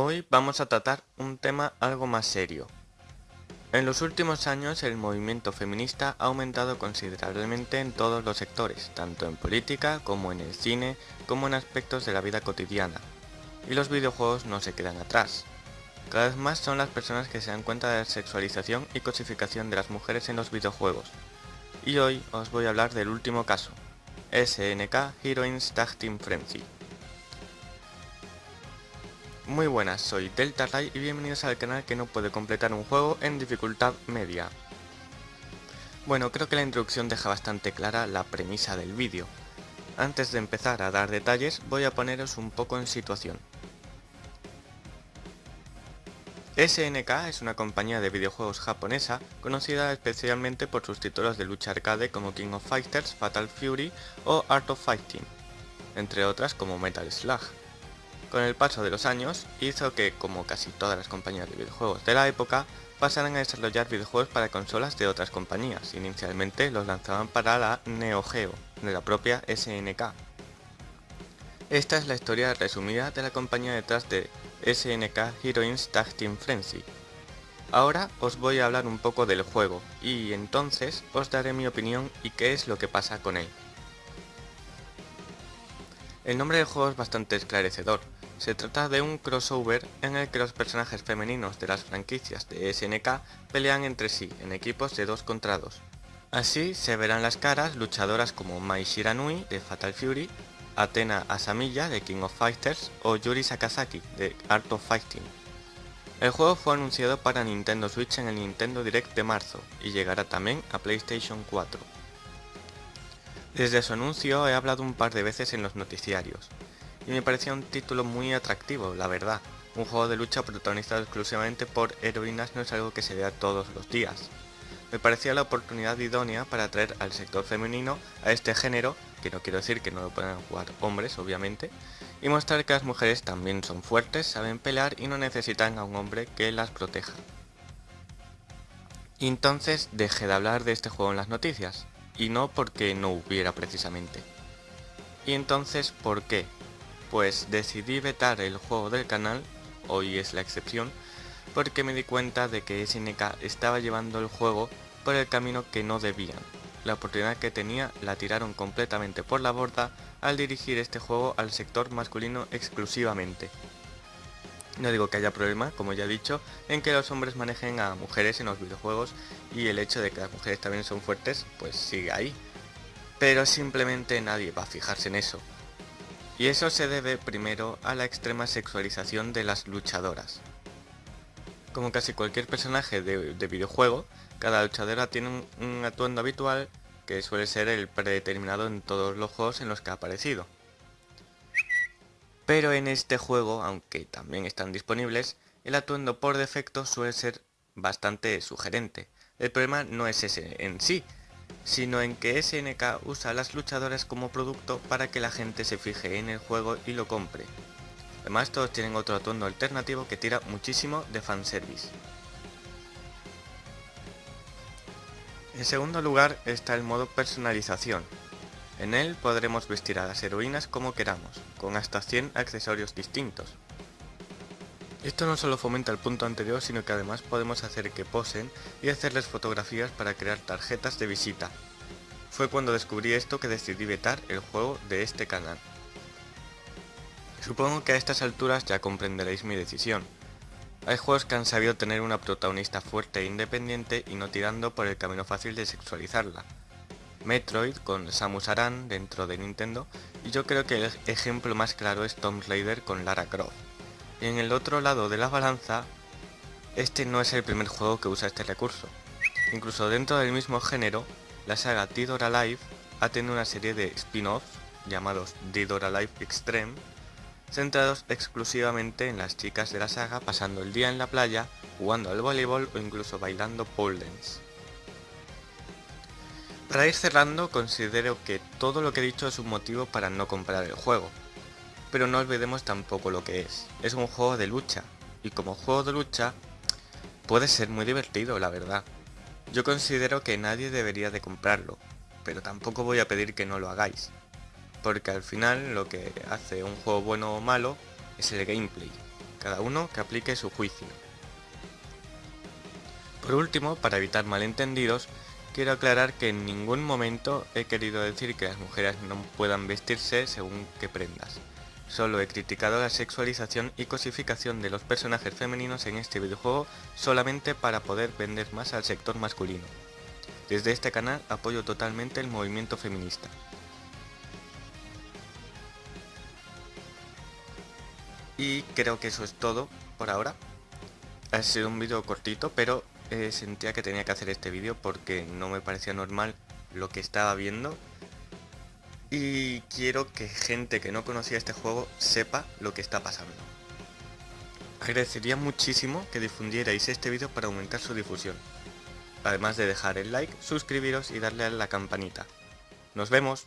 Hoy vamos a tratar un tema algo más serio. En los últimos años el movimiento feminista ha aumentado considerablemente en todos los sectores, tanto en política como en el cine, como en aspectos de la vida cotidiana. Y los videojuegos no se quedan atrás. Cada vez más son las personas que se dan cuenta de la sexualización y cosificación de las mujeres en los videojuegos. Y hoy os voy a hablar del último caso, SNK Heroines Tag Team Frenzy. Muy buenas, soy Delta Ray y bienvenidos al canal que no puede completar un juego en dificultad media. Bueno, creo que la introducción deja bastante clara la premisa del vídeo. Antes de empezar a dar detalles, voy a poneros un poco en situación. SNK es una compañía de videojuegos japonesa conocida especialmente por sus títulos de lucha arcade como King of Fighters, Fatal Fury o Art of Fighting, entre otras como Metal Slug. Con el paso de los años, hizo que, como casi todas las compañías de videojuegos de la época, pasaran a desarrollar videojuegos para consolas de otras compañías. Inicialmente los lanzaban para la Neo Geo, de la propia SNK. Esta es la historia resumida de la compañía detrás de SNK Heroines Tag Team Frenzy. Ahora os voy a hablar un poco del juego, y entonces os daré mi opinión y qué es lo que pasa con él. El nombre del juego es bastante esclarecedor, se trata de un crossover en el que los personajes femeninos de las franquicias de SNK pelean entre sí en equipos de 2 contra 2. Así se verán las caras luchadoras como Mai Shiranui de Fatal Fury, Athena Asamiya de King of Fighters o Yuri Sakazaki de Art of Fighting. El juego fue anunciado para Nintendo Switch en el Nintendo Direct de marzo y llegará también a PlayStation 4. Desde su anuncio he hablado un par de veces en los noticiarios, y me parecía un título muy atractivo, la verdad. Un juego de lucha protagonizado exclusivamente por heroínas no es algo que se vea todos los días. Me parecía la oportunidad idónea para atraer al sector femenino a este género, que no quiero decir que no lo puedan jugar hombres, obviamente, y mostrar que las mujeres también son fuertes, saben pelear y no necesitan a un hombre que las proteja. Y entonces dejé de hablar de este juego en las noticias, y no porque no hubiera precisamente. Y entonces, ¿por qué? Pues decidí vetar el juego del canal, hoy es la excepción, porque me di cuenta de que SNK estaba llevando el juego por el camino que no debían. La oportunidad que tenía la tiraron completamente por la borda al dirigir este juego al sector masculino exclusivamente. No digo que haya problema, como ya he dicho, en que los hombres manejen a mujeres en los videojuegos y el hecho de que las mujeres también son fuertes, pues sigue ahí. Pero simplemente nadie va a fijarse en eso. Y eso se debe primero a la extrema sexualización de las luchadoras. Como casi cualquier personaje de, videojuego, cada luchadora tiene un, atuendo habitual que suele ser el predeterminado en todos los juegos en los que ha aparecido. Pero en este juego, aunque también están disponibles, el atuendo por defecto suele ser bastante sugerente. El problema no es ese en sí, sino en que SNK usa a las luchadoras como producto para que la gente se fije en el juego y lo compre. Además todos tienen otro atuendo alternativo que tira muchísimo de fanservice. En segundo lugar está el modo personalización. En él podremos vestir a las heroínas como queramos, con hasta 100 accesorios distintos. Esto no solo fomenta el punto anterior, sino que además podemos hacer que posen y hacerles fotografías para crear tarjetas de visita. Fue cuando descubrí esto que decidí vetar el juego de este canal. Supongo que a estas alturas ya comprenderéis mi decisión. Hay juegos que han sabido tener una protagonista fuerte e independiente y no tirando por el camino fácil de sexualizarla. Metroid con Samus Aran dentro de Nintendo y yo creo que el ejemplo más claro es Tomb Raider con Lara Croft. En el otro lado de la balanza, este no es el primer juego que usa este recurso. Incluso dentro del mismo género, la saga Dead or Alive ha tenido una serie de spin-offs llamados Dead or Alive Extreme, centrados exclusivamente en las chicas de la saga pasando el día en la playa, jugando al voleibol o incluso bailando pole dance. Para ir cerrando, considero que todo lo que he dicho es un motivo para no comprar el juego, pero no olvidemos tampoco lo que es. Es un juego de lucha, y como juego de lucha puede ser muy divertido, la verdad. Yo considero que nadie debería de comprarlo, pero tampoco voy a pedir que no lo hagáis, porque al final lo que hace un juego bueno o malo es el gameplay, cada uno que aplique su juicio. Por último, para evitar malentendidos, quiero aclarar que en ningún momento he querido decir que las mujeres no puedan vestirse según qué prendas. Solo he criticado la sexualización y cosificación de los personajes femeninos en este videojuego solamente para poder vender más al sector masculino. Desde este canal apoyo totalmente el movimiento feminista. Y creo que eso es todo por ahora. Ha sido un vídeo cortito, pero eh, sentía que tenía que hacer este vídeo porque no me parecía normal lo que estaba viendo. Y quiero que gente que no conocía este juego sepa lo que está pasando. Agradecería muchísimo que difundierais este vídeo para aumentar su difusión. Además de dejar el like, suscribiros y darle a la campanita. ¡Nos vemos!